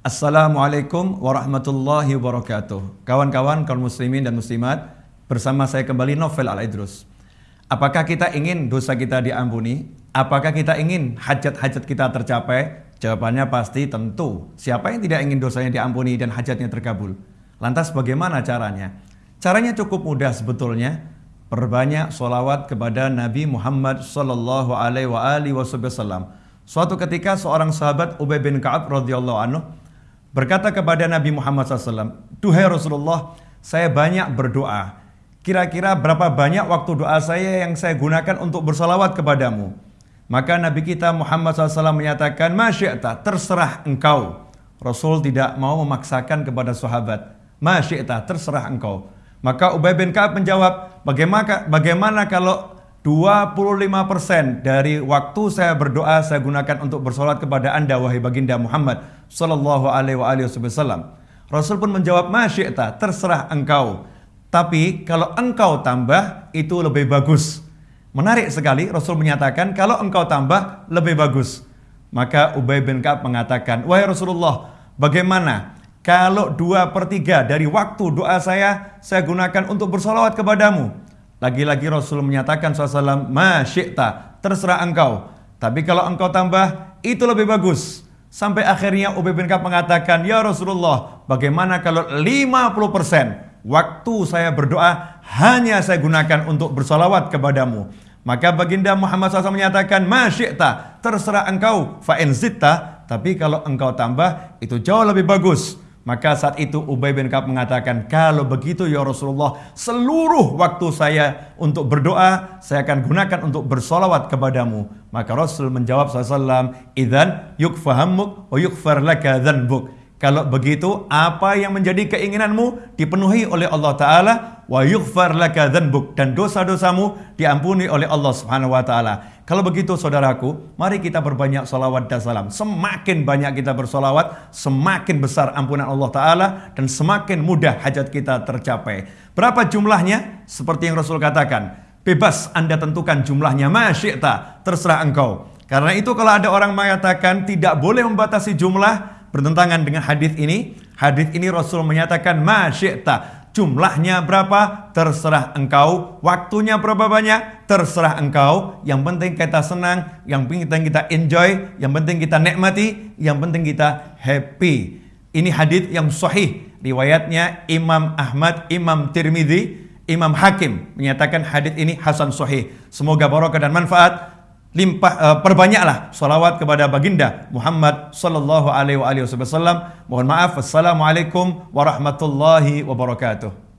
Assalamualaikum warahmatullahi wabarakatuh. Kawan-kawan kaum muslimin dan muslimat, bersama saya kembali Novel Al-Idrus. Apakah kita ingin dosa kita diampuni? Apakah kita ingin hajat-hajat kita tercapai? Jawabannya pasti tentu. Siapa yang tidak ingin dosanya diampuni dan hajatnya terkabul? Lantas bagaimana caranya? Caranya cukup mudah sebetulnya. Perbanyak solawat kepada Nabi Muhammad Sallallahu Alaihi Wasallam. Suatu ketika seorang sahabat Ubay bin Kaab radhiyallahu anhu berkata kepada Nabi Muhammad SAW, Duhai Rasulullah, saya banyak berdoa. Kira-kira berapa banyak waktu doa saya yang saya gunakan untuk bersalawat kepadamu? Maka Nabi kita Muhammad SAW menyatakan, Masyi'ta, terserah engkau. Rasul tidak mau memaksakan kepada sahabat. Masyi'ta, terserah engkau. Maka Ubay bin Ka'ab menjawab, bagaimana, bagaimana kalau 25% dari waktu saya berdoa saya gunakan untuk bersolat kepada anda wahai baginda Muhammad Sallallahu alaihi wasallam. Rasul pun menjawab masyi'ta terserah engkau. Tapi kalau engkau tambah itu lebih bagus. Menarik sekali Rasul menyatakan kalau engkau tambah lebih bagus. Maka Ubay bin Ka'ab mengatakan, Wahai Rasulullah, bagaimana kalau dua per tiga dari waktu doa saya, saya gunakan untuk bersolawat kepadamu. Lagi-lagi Rasul menyatakan SAW, Masyikta, terserah engkau. Tapi kalau engkau tambah, itu lebih bagus. Sampai akhirnya Ubay bin Ka'ab mengatakan, Ya Rasulullah, bagaimana kalau 50% waktu saya berdoa hanya saya gunakan untuk bersolawat kepadamu. Maka baginda Muhammad SAW menyatakan, Masyikta, terserah engkau, fa'in tapi kalau engkau tambah, itu jauh lebih bagus. Maka saat itu Ubay bin Ka'ab mengatakan, kalau begitu ya Rasulullah, seluruh waktu saya untuk berdoa, saya akan gunakan untuk bersolawat kepadamu. Maka Rasul menjawab SAW, Idhan yukfahammuk wa yukfar laka dhanbuk. Kalau begitu, apa yang menjadi keinginanmu dipenuhi oleh Allah Ta'ala, laka. Dan dosa-dosamu diampuni oleh Allah Subhanahu Wa Ta'ala. Kalau begitu saudaraku, mari kita berbanyak salawat dan salam. Semakin banyak kita bersolawat, semakin besar ampunan Allah Ta'ala dan semakin mudah hajat kita tercapai. Berapa jumlahnya? Seperti yang Rasul katakan, bebas Anda tentukan jumlahnya, masyikta, terserah engkau. Karena itu kalau ada orang mengatakan tidak boleh membatasi jumlah, bertentangan dengan hadis ini, hadis ini Rasul menyatakan masyikta, Jumlahnya berapa? Terserah engkau. Waktunya berapa banyak? Terserah engkau. Yang penting kita senang, yang penting kita enjoy, yang penting kita nikmati, yang penting kita happy. Ini hadis yang sahih. Riwayatnya Imam Ahmad, Imam Tirmidzi, Imam Hakim menyatakan hadis ini hasan sahih. Semoga barokah dan manfaat limpah uh, perbanyaklah salawat kepada baginda Muhammad sallallahu alaihi wasallam. Mohon maaf. Assalamualaikum warahmatullahi wabarakatuh.